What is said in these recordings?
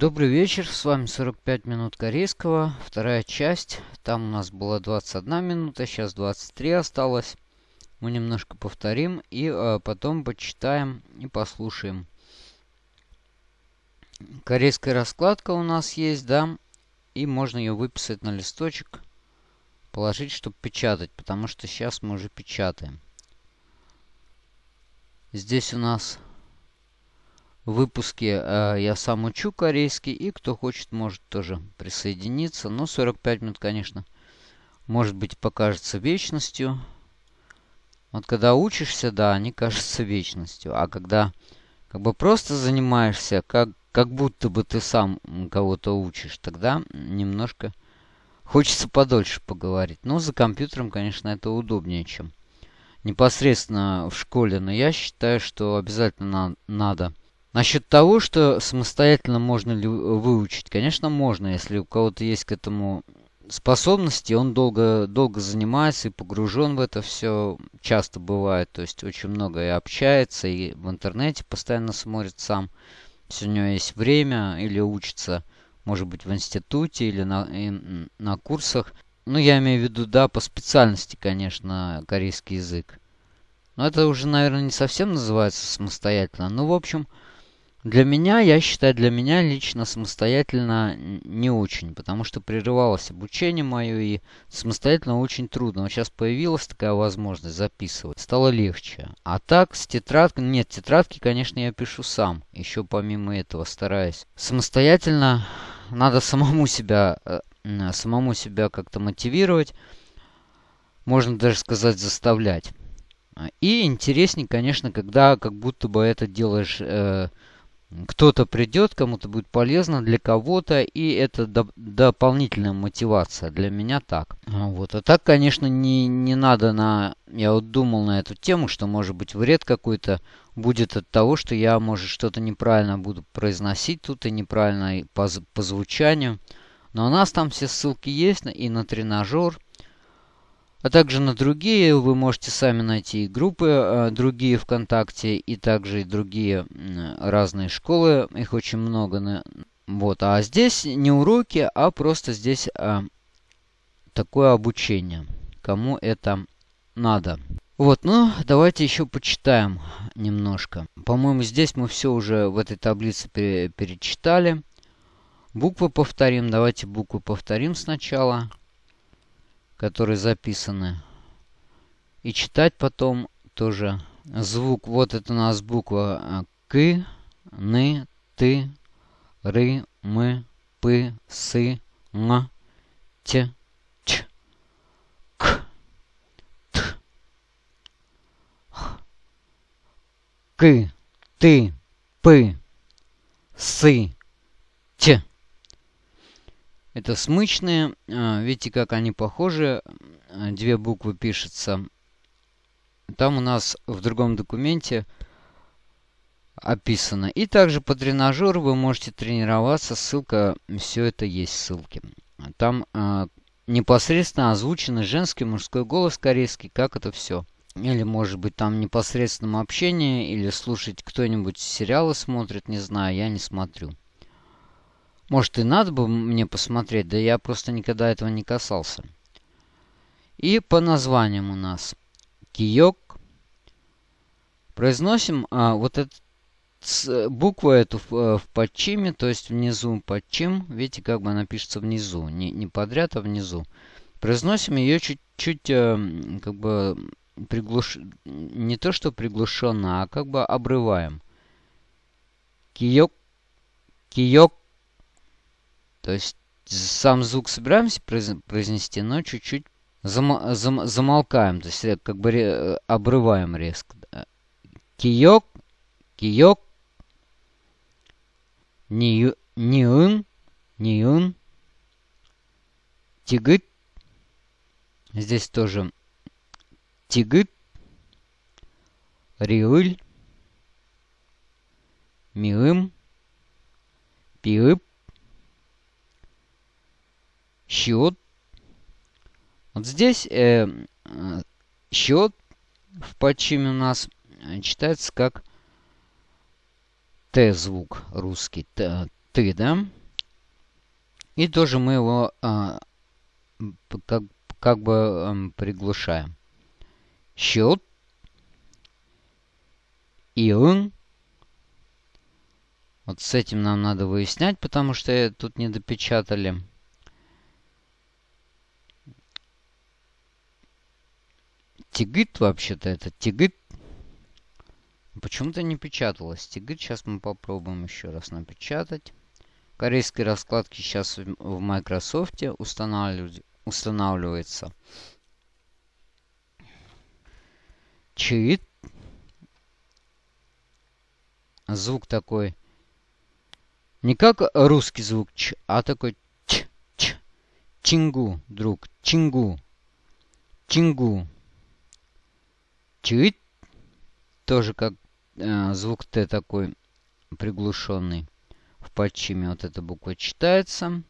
Добрый вечер, с вами 45 минут корейского, вторая часть. Там у нас было 21 минута, сейчас 23 осталось. Мы немножко повторим и э, потом почитаем и послушаем. Корейская раскладка у нас есть, да, и можно ее выписать на листочек, положить, чтобы печатать, потому что сейчас мы уже печатаем. Здесь у нас выпуске э, я сам учу корейский, и кто хочет, может тоже присоединиться. Но 45 минут, конечно, может быть, покажется вечностью. Вот когда учишься, да, они кажутся вечностью. А когда как бы просто занимаешься, как, как будто бы ты сам кого-то учишь, тогда немножко хочется подольше поговорить. Но за компьютером, конечно, это удобнее, чем непосредственно в школе. Но я считаю, что обязательно на надо Насчет того, что самостоятельно можно ли выучить, конечно, можно, если у кого-то есть к этому способности, он долго, долго занимается и погружен в это все, часто бывает, то есть очень много и общается, и в интернете постоянно смотрит сам, если у него есть время, или учится, может быть, в институте, или на, на курсах. Ну, я имею в виду, да, по специальности, конечно, корейский язык. Но это уже, наверное, не совсем называется самостоятельно. Ну, в общем, для меня, я считаю, для меня лично самостоятельно не очень, потому что прерывалось обучение мое, и самостоятельно очень трудно. Вот сейчас появилась такая возможность записывать, стало легче. А так, с тетрадкой, нет, тетрадки, конечно, я пишу сам, еще помимо этого стараюсь. Самостоятельно надо самому себя, э, самому себя как-то мотивировать, можно даже сказать заставлять. И интереснее, конечно, когда как будто бы это делаешь... Э, кто-то придет, кому-то будет полезно, для кого-то, и это доп дополнительная мотивация. Для меня так. А, вот. А так, конечно, не, не надо на... Я вот думал на эту тему, что может быть вред какой-то будет от того, что я, может, что-то неправильно буду произносить тут и неправильно по, по звучанию. Но у нас там все ссылки есть и на тренажер, а также на другие вы можете сами найти группы, э, другие ВКонтакте и также и другие разные школы. Их очень много. Вот. А здесь не уроки, а просто здесь а, такое обучение. Кому это надо. Вот, ну, давайте еще почитаем немножко. По-моему, здесь мы все уже в этой таблице пере перечитали. Буквы повторим. Давайте буквы повторим сначала которые записаны. И читать потом тоже звук. Вот это у нас буква э, К, Н, Т, Р, М, П, С, Н, Т, Ч, К, Т, Х, К, Т, П, С, Т. Это смычные. А, видите, как они похожи. Две буквы пишутся. Там у нас в другом документе описано. И также по тренажеру вы можете тренироваться. Ссылка, все это есть ссылки. Там э, непосредственно озвученный женский, мужской голос корейский, как это все. Или, может быть, там непосредственном общении, или слушать кто-нибудь сериалы смотрит, не знаю, я не смотрю. Может и надо бы мне посмотреть, да я просто никогда этого не касался. И по названиям у нас киок. Произносим а, вот эту букву эту в, э, в подчиме, то есть внизу подчим. Видите, как бы она пишется внизу, не, не подряд, а внизу. Произносим ее чуть-чуть э, как бы приглуш... не то что приглушенно, а как бы обрываем. Киок, киок, то есть сам звук собираемся произнести, но чуть-чуть зам, зам, замолкаем, то есть как бы ре, обрываем резко. Киёк, киёк, ниюн, ниюн, ниюн, тигыт. Здесь тоже тигыт, риыль, миым, пиып, счет. Вот здесь э, э, счет в подчиме у нас э, читается как Т звук русский. Т, ты, да? И тоже мы его а, как, как бы а, приглушаем. Счет. Иун. Вот с этим нам надо выяснять, потому что тут не допечатали. Тигит вообще-то это тигит. Почему-то не печаталось. Тигит сейчас мы попробуем еще раз напечатать. Корейские раскладки сейчас в Microsoft устанавливается. Чит. Звук такой. Не как русский звук ч, а такой ч, ч. Чингу, друг, чингу. Чингу. Чит. Тоже как э, звук Т такой приглушенный в подчиме вот эта буква читается.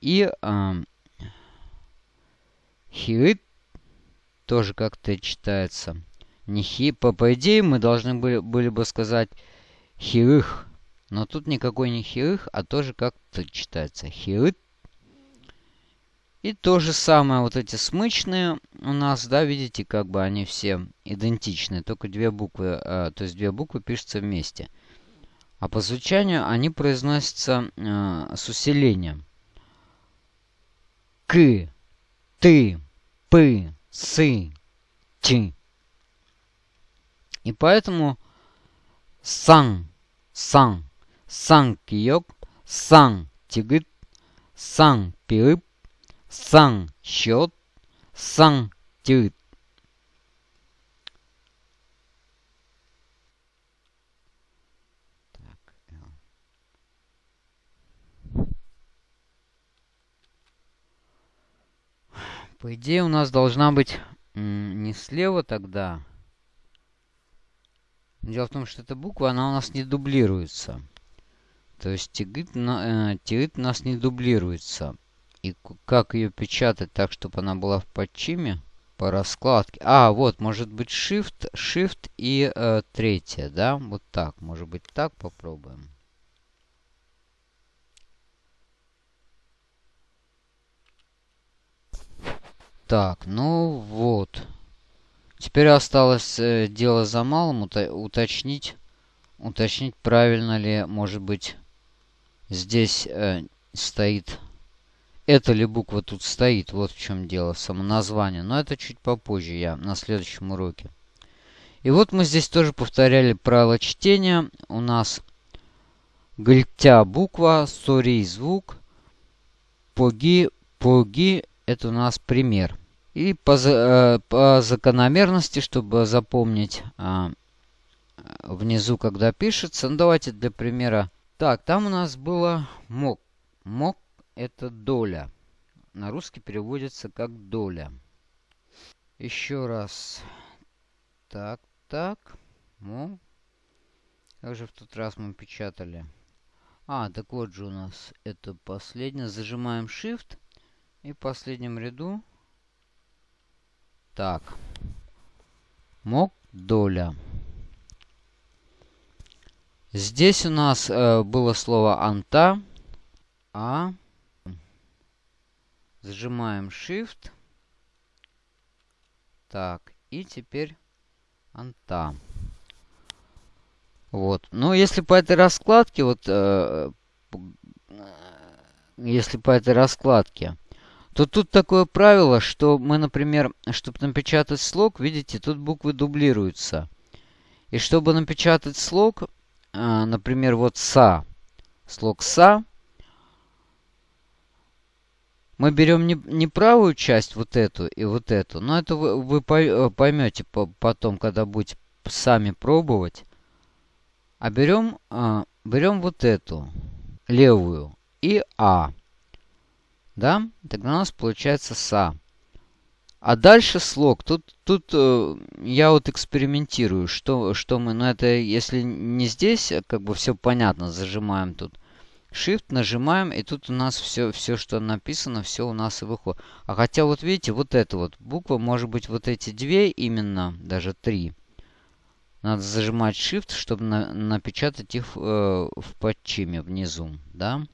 И э, хиит тоже как-то читается. Не хи, по, по идее мы должны были, были бы сказать хирых. Но тут никакой не хирых, а тоже как-то читается. Хирыт. И то же самое, вот эти смычные у нас, да, видите, как бы они все идентичны. Только две буквы, э, то есть две буквы пишутся вместе. А по звучанию они произносятся э, с усилением. К, ты, пы, сы, чи. И поэтому сан, сан, сан киёк, сан тигыт, сан пиып, сан счет, сан тигыт. По идее у нас должна быть не слева тогда. Дело в том, что эта буква, она у нас не дублируется. То есть тигит, на, э, тигит у нас не дублируется. И как ее печатать так, чтобы она была в подчиме? По раскладке. А, вот, может быть Shift, Shift и э, третья, да? Вот так. Может быть так попробуем. Так, ну вот. Теперь осталось э, дело за малым уточнить, уточнить, правильно ли, может быть, здесь э, стоит... Эта ли буква тут стоит, вот в чем дело, само название. Но это чуть попозже, я на следующем уроке. И вот мы здесь тоже повторяли правило чтения. У нас гальтя буква, сори звук, поги, поги, это у нас пример. И по, э, по закономерности, чтобы запомнить а, внизу, когда пишется, ну давайте для примера. Так, там у нас было мок. Мок это доля. На русский переводится как доля. Еще раз. Так, так. Мок. Как же в тот раз мы печатали? А, так вот же у нас это последнее. Зажимаем Shift. И в последнем ряду так. Мок доля. Здесь у нас э, было слово анта. А. Зажимаем Shift. Так. И теперь анта. Вот. Но если по этой раскладке, вот, э, если по этой раскладке, то тут такое правило, что мы, например, чтобы напечатать слог, видите, тут буквы дублируются. И чтобы напечатать слог, а, например, вот «са», слог «са», мы берем не, не правую часть, вот эту и вот эту, но это вы, вы э, поймете потом, когда будете сами пробовать. А берем, а, берем вот эту, левую, и «а». Да? Тогда у нас получается са. А дальше слог. Тут, тут э, я вот экспериментирую, что, что мы... Ну, это если не здесь, как бы все понятно, зажимаем тут. Shift нажимаем, и тут у нас все, все, что написано, все у нас и выходит. А хотя вот видите, вот эта вот буква, может быть, вот эти две именно, даже три. надо зажимать Shift, чтобы на, напечатать их э, в подчиме внизу, да.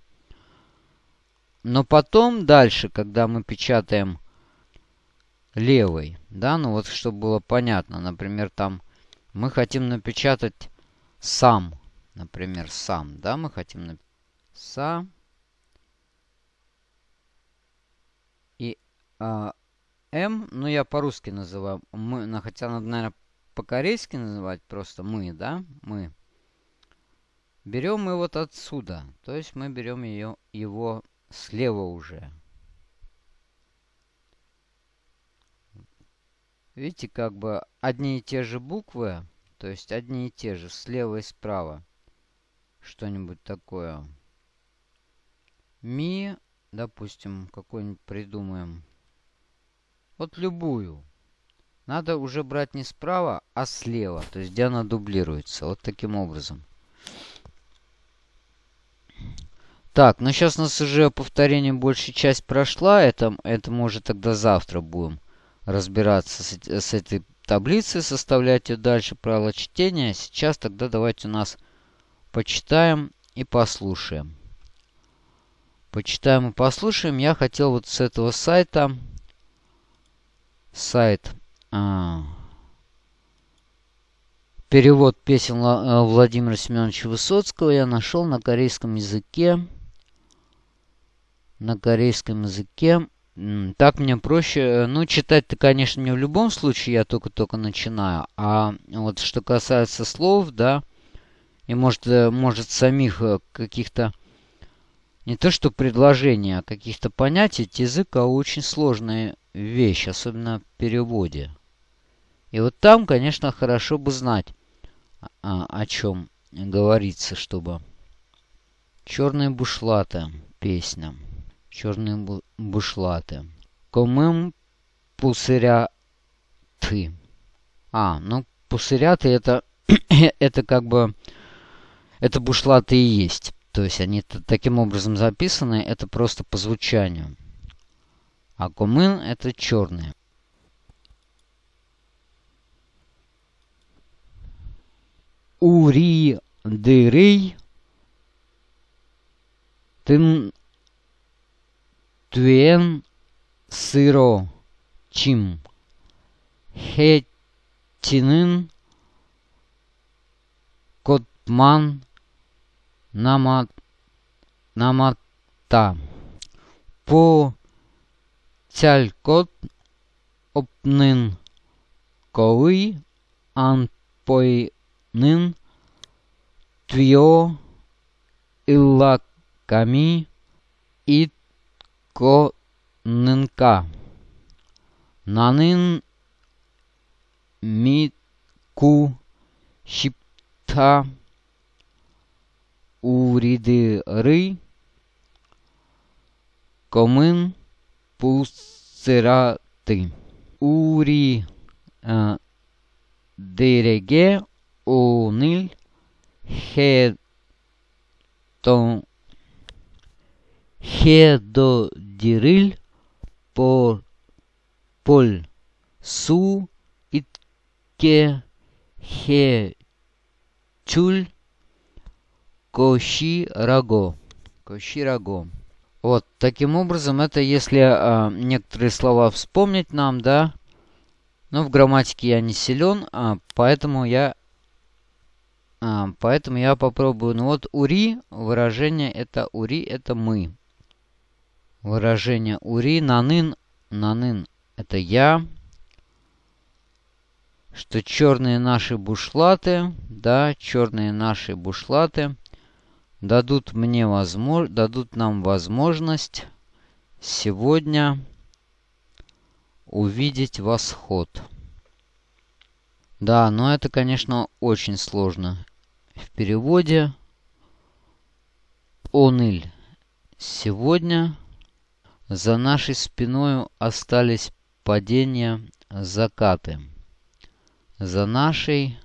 Но потом дальше, когда мы печатаем левой, да, ну вот чтобы было понятно, например, там мы хотим напечатать сам, например, сам, да, мы хотим напечатать сам и а, М, ну я по-русски называю, мы, ну, хотя надо, наверное, по-корейски называть просто мы, да, мы. Берем мы вот отсюда, то есть мы берем ее, его слева уже. Видите, как бы одни и те же буквы, то есть одни и те же, слева и справа. Что-нибудь такое. Ми, допустим, какой-нибудь придумаем. Вот любую. Надо уже брать не справа, а слева. То есть, где она дублируется. Вот таким образом. Так, ну сейчас у нас уже повторение большая часть прошла. Это, это мы уже тогда завтра будем разбираться с, с этой таблицей, составлять ее дальше, правила чтения. Сейчас тогда давайте у нас почитаем и послушаем. Почитаем и послушаем. Я хотел вот с этого сайта, сайт, а, перевод песен э, Владимира Семеновича Высоцкого я нашел на корейском языке. На корейском языке так мне проще. Э, ну, читать-то, конечно, не в любом случае, я только-только начинаю. А вот что касается слов, да, и может, э, может самих каких-то, не то что предложений, а каких-то понятий, язык а очень сложная вещь, особенно в переводе. И вот там, конечно, хорошо бы знать, а, о чем говорится, чтобы... Черные бушлаты песня чорні бушлати. Комим пусыряты. А, ну пусыряты это, это как бы, это бушлаты и есть. То есть они таким образом записаны, это просто по звучанию. А комын это черные. Ури дырый. Ты Туен сыро чим. Хетинын котман намат намата. По цялькот опнын кови анпойнын твио иллаками ит Конненка. Нанын Мику Шипта Уридыры Комын Пусыраты. Ури э, Дереге Онил Хетон Хедодириль по поль су итке хе чуль коши раго. Коши раго. Вот, таким образом, это если а, некоторые слова вспомнить нам, да. Но в грамматике я не силен, а, поэтому я а, поэтому я попробую. Ну вот ури, выражение это ури, это мы выражение ури, нанын, нанын это я, что черные наши бушлаты, да, черные наши бушлаты дадут мне возможность, дадут нам возможность сегодня увидеть восход. Да, но это, конечно, очень сложно в переводе. Оныль. Сегодня за нашей спиною остались падения, закаты. За нашей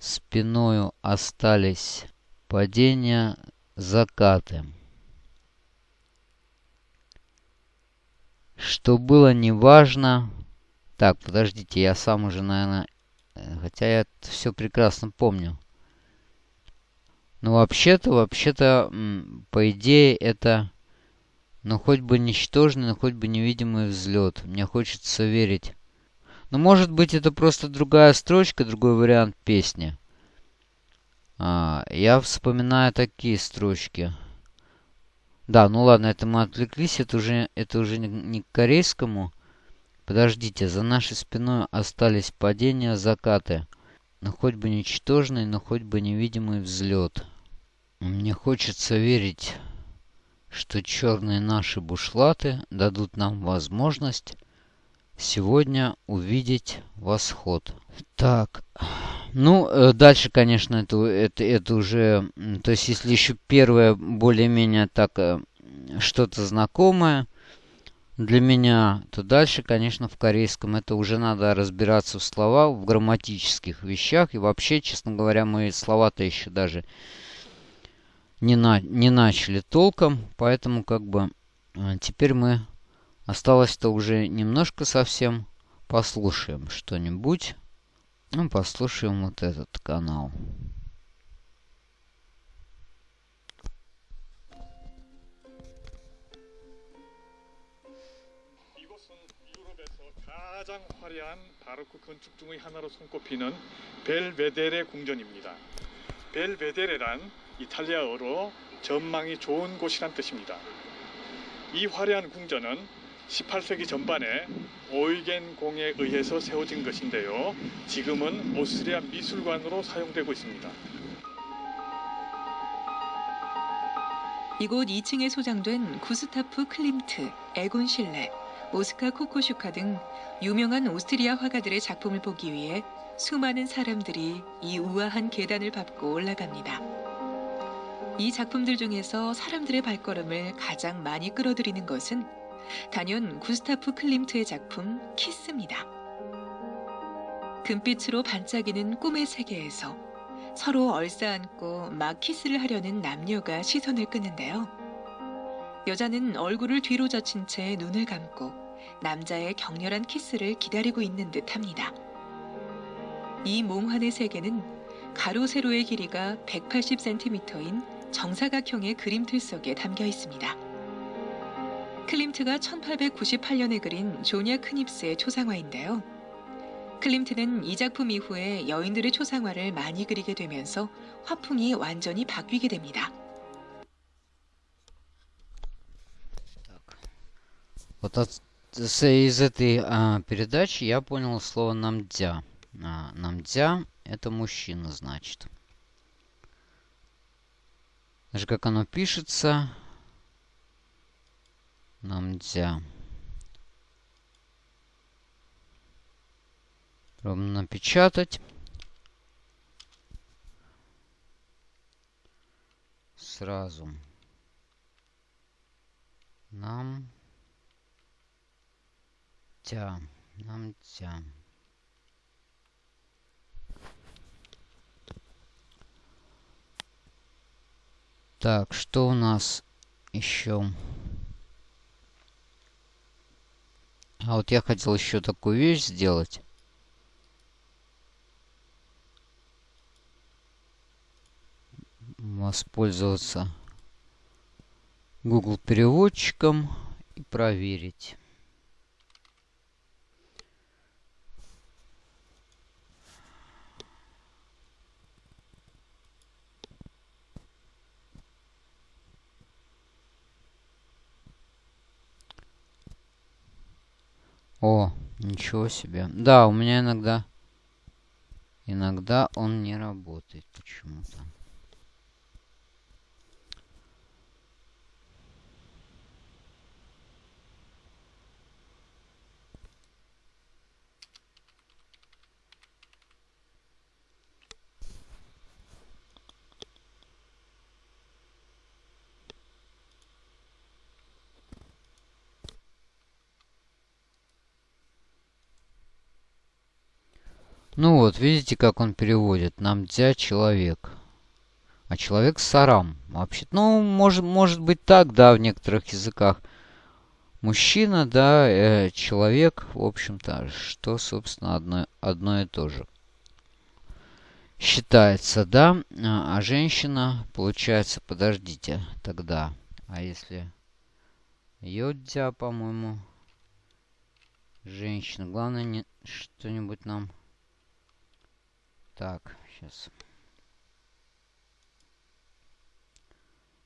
спиною остались падения, закаты. Что было неважно... Так, подождите, я сам уже, наверное, Хотя я все прекрасно помню. Но вообще-то, вообще-то, по идее, это... Ну, хоть бы ничтожный, но хоть бы невидимый взлет. Мне хочется верить. Но может быть это просто другая строчка, другой вариант песни. А, я вспоминаю такие строчки. Да, ну ладно, это мы отвлеклись, это уже, это уже не, к корейскому. Подождите, за нашей спиной остались падения, закаты. Но хоть бы ничтожный, но хоть бы невидимый взлет. Мне хочется верить, что черные наши бушлаты дадут нам возможность сегодня увидеть восход. Так, ну, э, дальше, конечно, это, это, это уже... То есть, если еще первое более-менее так э, что-то знакомое для меня, то дальше, конечно, в корейском это уже надо разбираться в словах, в грамматических вещах. И вообще, честно говоря, мы слова-то еще даже не, на, не начали толком. Поэтому, как бы, э, теперь мы... Осталось-то уже немножко совсем. Послушаем что-нибудь. Ну, послушаем вот этот канал. 가장 화려한 바로크 건축 중의 하나로 손꼽히는 벨베데레 궁전입니다. 벨베데레란 이탈리아어로 전망이 좋은 곳이란 뜻입니다. 이 화려한 궁전은 18세기 전반에 오이겐 공에 의해서 세워진 것인데요. 지금은 오스트리아 미술관으로 사용되고 있습니다. 이곳 2층에 소장된 구스타프 클림트, 에곤 실레, 오스카 코코슈카 등 유명한 오스트리아 화가들의 작품을 보기 위해 수많은 사람들이 이 우아한 계단을 밟고 올라갑니다. 이 작품들 중에서 사람들의 발걸음을 가장 많이 끌어들이는 것은 단연 구스타프 클림트의 작품 키스입니다. 금빛으로 반짝이는 꿈의 세계에서 서로 얼싸안고 막 키스를 하려는 남녀가 시선을 끄는데요. 여자는 얼굴을 뒤로 젖힌 채 눈을 감고 남자의 격렬한 키스를 기다리고 있는 듯 합니다. 이 몽환의 세계는 가로 세로의 길이가 180cm인 정사각형의 그림틀 속에 담겨 있습니다. 클림트가 1898년에 그린 조냐 크닙스의 초상화인데요. 클림트는 이 작품 이후에 여인들의 초상화를 많이 그리게 되면서 화풍이 완전히 바뀌게 됩니다. Вот от, из этой а, передачи я понял слово намдя. А, намдя это мужчина, значит. Даже как оно пишется, Намдзя. Пробуем напечатать. Сразу. Нам. Тя. Нам тя. Так, что у нас еще? А вот я хотел еще такую вещь сделать. Воспользоваться Google переводчиком и проверить. О, ничего себе. Да, у меня иногда... Иногда он не работает почему-то. Ну вот, видите, как он переводит. Намдзя человек. А человек сарам. Вообще, ну, может, может быть так, да, в некоторых языках. Мужчина, да, э, человек, в общем-то, что, собственно, одно, одно и то же. считается, да? А, а женщина, получается, подождите, тогда. А если йодзя, по-моему, женщина. Главное, не что-нибудь нам... Так, сейчас.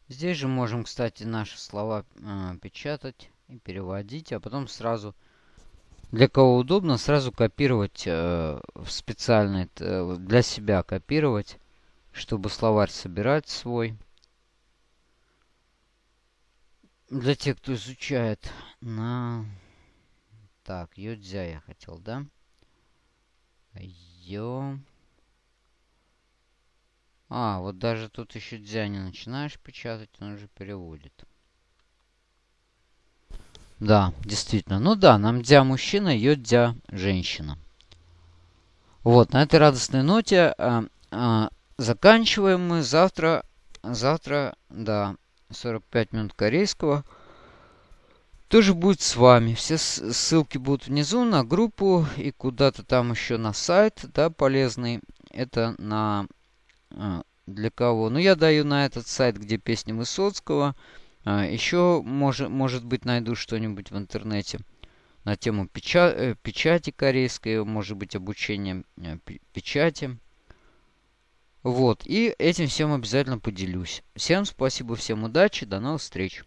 Здесь же можем, кстати, наши слова э, печатать и переводить, а потом сразу для кого удобно, сразу копировать э, в специальный, э, для себя копировать, чтобы словарь собирать свой. Для тех, кто изучает на... Так, йодзя я хотел, да? Йо... А, вот даже тут еще дзя не начинаешь печатать, он уже переводит. Да, действительно. Ну да, нам дя мужчина, йод дя женщина. Вот, на этой радостной ноте а, а, заканчиваем мы. Завтра, завтра, да, 45 минут корейского. Тоже будет с вами. Все ссылки будут внизу на группу и куда-то там еще на сайт, да, полезный. Это на... А, для кого? Ну, я даю на этот сайт, где песни Высоцкого. А, Еще, может, может быть, найду что-нибудь в интернете на тему печа э, печати корейской, может быть, обучение э, печати. Вот, и этим всем обязательно поделюсь. Всем спасибо, всем удачи, до новых встреч.